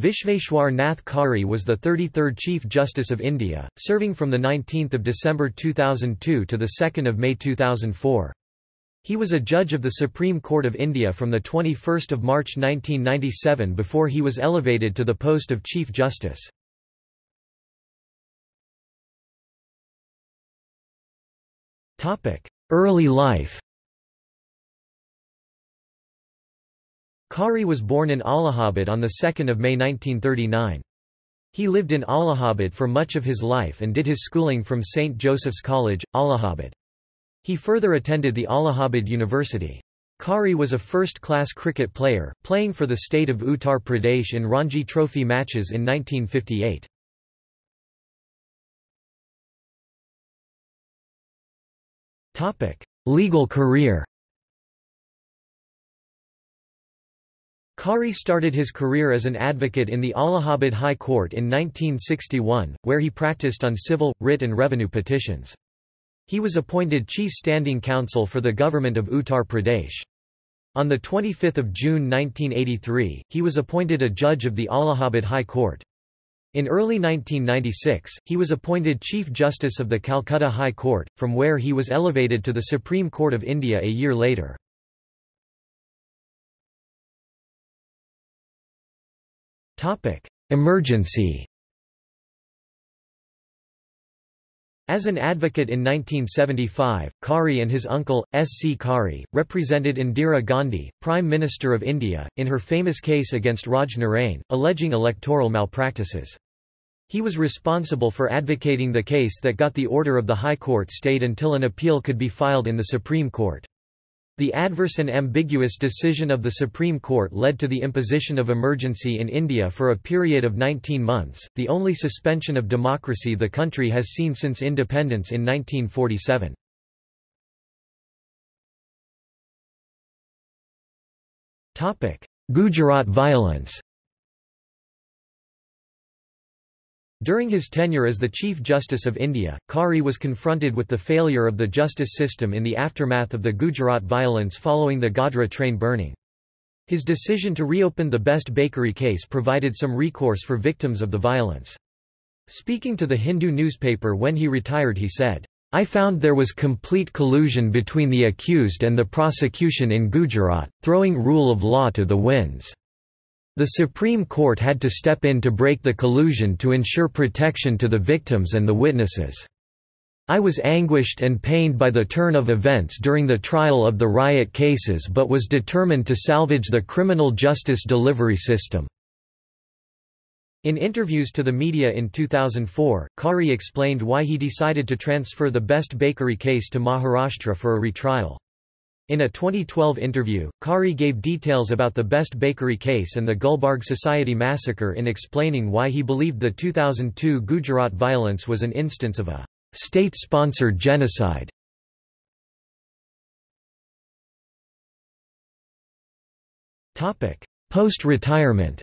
Vishveshwar Nath Khare was the 33rd Chief Justice of India, serving from 19 December 2002 to 2 May 2004. He was a judge of the Supreme Court of India from 21 March 1997 before he was elevated to the post of Chief Justice. Early life Khare was born in Allahabad on 2 May 1939. He lived in Allahabad for much of his life and did his schooling from St. Joseph's College, Allahabad. He further attended the Allahabad University. Khare was a first-class cricket player, playing for the state of Uttar Pradesh in Ranji Trophy matches in 1958. Legal career Khare started his career as an advocate in the Allahabad High Court in 1961, where he practiced on civil, writ and revenue petitions. He was appointed Chief Standing Counsel for the government of Uttar Pradesh. On 25 June 1983, he was appointed a judge of the Allahabad High Court. In early 1996, he was appointed Chief Justice of the Calcutta High Court, from where he was elevated to the Supreme Court of India a year later. Emergency As an advocate in 1975, Khare and his uncle, S. C. Khare, represented Indira Gandhi, Prime Minister of India, in her famous case against Raj Narain, alleging electoral malpractices. He was responsible for advocating the case that got the order of the High Court stayed until an appeal could be filed in the Supreme Court. The adverse and ambiguous decision of the Supreme Court led to the imposition of emergency in India for a period of 19 months, the only suspension of democracy the country has seen since independence in 1947. Gujarat violence During his tenure as the Chief Justice of India, Khare was confronted with the failure of the justice system in the aftermath of the Gujarat violence following the Godhra train burning. His decision to reopen the Best Bakery case provided some recourse for victims of the violence. Speaking to the Hindu newspaper when he retired he said, I found there was complete collusion between the accused and the prosecution in Gujarat, throwing rule of law to the winds. The Supreme Court had to step in to break the collusion to ensure protection to the victims and the witnesses. I was anguished and pained by the turn of events during the trial of the riot cases but was determined to salvage the criminal justice delivery system. In interviews to the media in 2004, Khare explained why he decided to transfer the Best Bakery case to Maharashtra for a retrial. In a 2012 interview, Khare gave details about the Best Bakery case and the Gulbarg Society massacre in explaining why he believed the 2002 Gujarat violence was an instance of a state-sponsored genocide. Post-retirement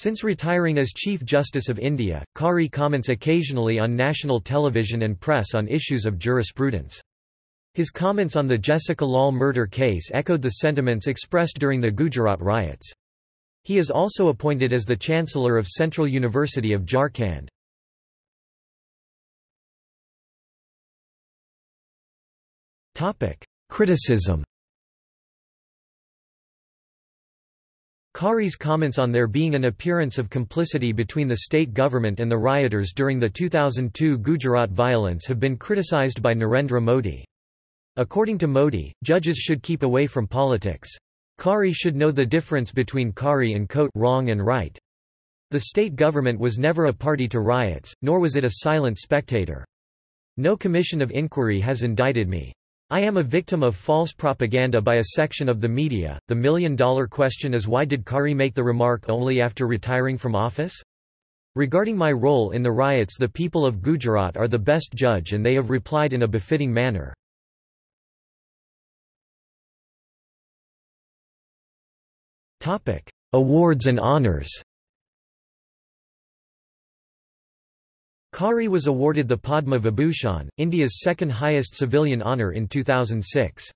Since retiring as Chief Justice of India, Khare comments occasionally on national television and press on issues of jurisprudence. His comments on the Jessica Lal murder case echoed the sentiments expressed during the Gujarat riots. He is also appointed as the Chancellor of Central University of Jharkhand. Criticism Khare's comments on there being an appearance of complicity between the state government and the rioters during the 2002 Gujarat violence have been criticized by Narendra Modi. According to Modi, judges should keep away from politics. Khare should know the difference between Kari and Kote wrong and right. The state government was never a party to riots, nor was it a silent spectator. No commission of inquiry has indicted me. I am a victim of false propaganda by a section of the media. The million dollar question is why did Khare make the remark only after retiring from office? Regarding my role in the riots, the people of Gujarat are the best judge and they have replied in a befitting manner. Topic: Awards and honors. Khare was awarded the Padma Vibhushan, India's second highest civilian honour in 2006.